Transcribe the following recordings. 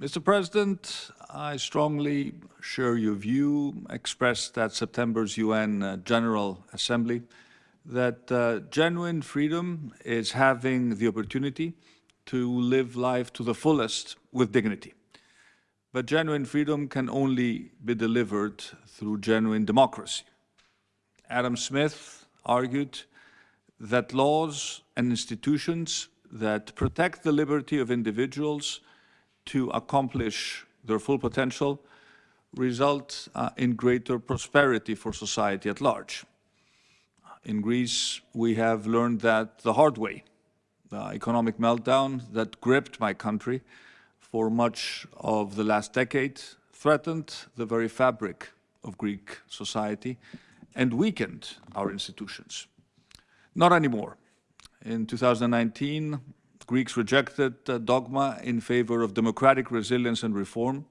Mr. President, I strongly share your view expressed at September's UN uh, General Assembly that uh, genuine freedom is having the opportunity to live life to the fullest with dignity. But genuine freedom can only be delivered through genuine democracy. Adam Smith argued that laws and institutions that protect the liberty of individuals to accomplish their full potential result uh, in greater prosperity for society at large. In Greece, we have learned that the hard way. The economic meltdown that gripped my country for much of the last decade threatened the very fabric of Greek society and weakened our institutions. Not anymore. In 2019, Greeks rejected dogma in favor of democratic resilience and reform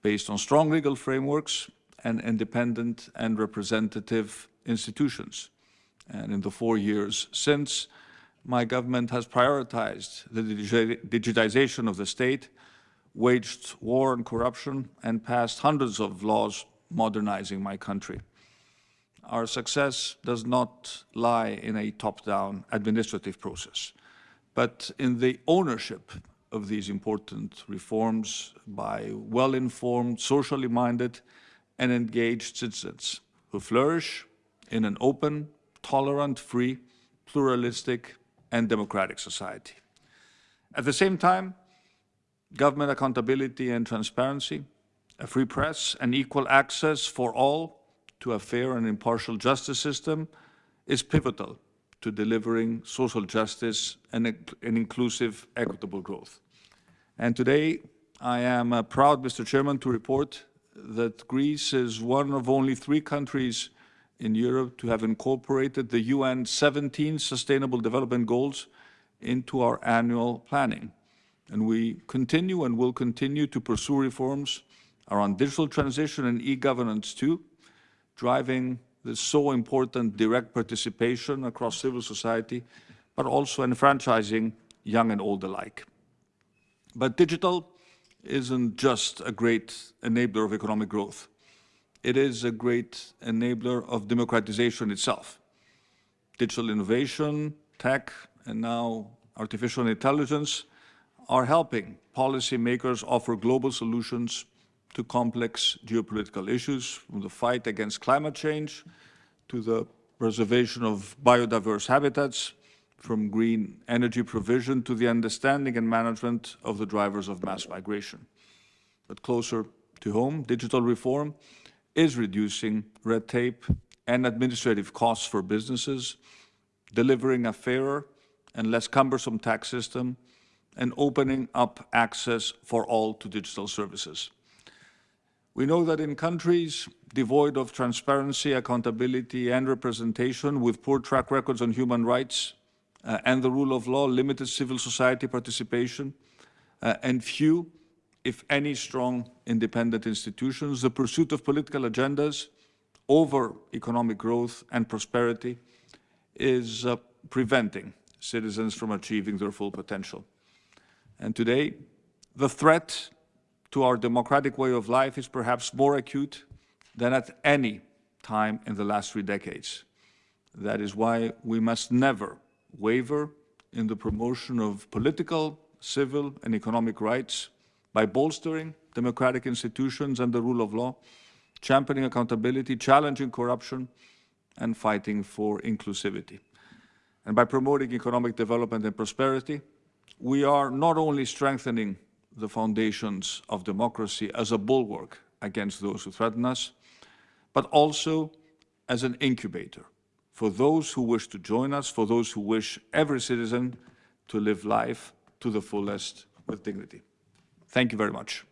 based on strong legal frameworks and independent and representative institutions. And in the four years since, my government has prioritized the digitization of the state, waged war on corruption, and passed hundreds of laws modernizing my country. Our success does not lie in a top-down administrative process but in the ownership of these important reforms by well-informed, socially minded and engaged citizens who flourish in an open, tolerant, free, pluralistic and democratic society. At the same time, government accountability and transparency, a free press and equal access for all to a fair and impartial justice system is pivotal to delivering social justice and an inclusive, equitable growth. And today, I am uh, proud, Mr. Chairman, to report that Greece is one of only three countries in Europe to have incorporated the UN 17 Sustainable Development Goals into our annual planning. And we continue and will continue to pursue reforms around digital transition and e-governance too, driving this so important direct participation across civil society, but also enfranchising young and old alike. But digital isn't just a great enabler of economic growth. It is a great enabler of democratization itself. Digital innovation, tech, and now artificial intelligence are helping policymakers offer global solutions to complex geopolitical issues, from the fight against climate change to the preservation of biodiverse habitats, from green energy provision to the understanding and management of the drivers of mass migration. But closer to home, digital reform is reducing red tape and administrative costs for businesses, delivering a fairer and less cumbersome tax system, and opening up access for all to digital services. We know that in countries devoid of transparency, accountability and representation, with poor track records on human rights uh, and the rule of law, limited civil society participation, uh, and few, if any, strong independent institutions, the pursuit of political agendas over economic growth and prosperity is uh, preventing citizens from achieving their full potential. And today, the threat to our democratic way of life is perhaps more acute than at any time in the last three decades. That is why we must never waver in the promotion of political, civil and economic rights by bolstering democratic institutions and the rule of law, championing accountability, challenging corruption and fighting for inclusivity. And by promoting economic development and prosperity, we are not only strengthening the foundations of democracy as a bulwark against those who threaten us, but also as an incubator for those who wish to join us, for those who wish every citizen to live life to the fullest with dignity. Thank you very much.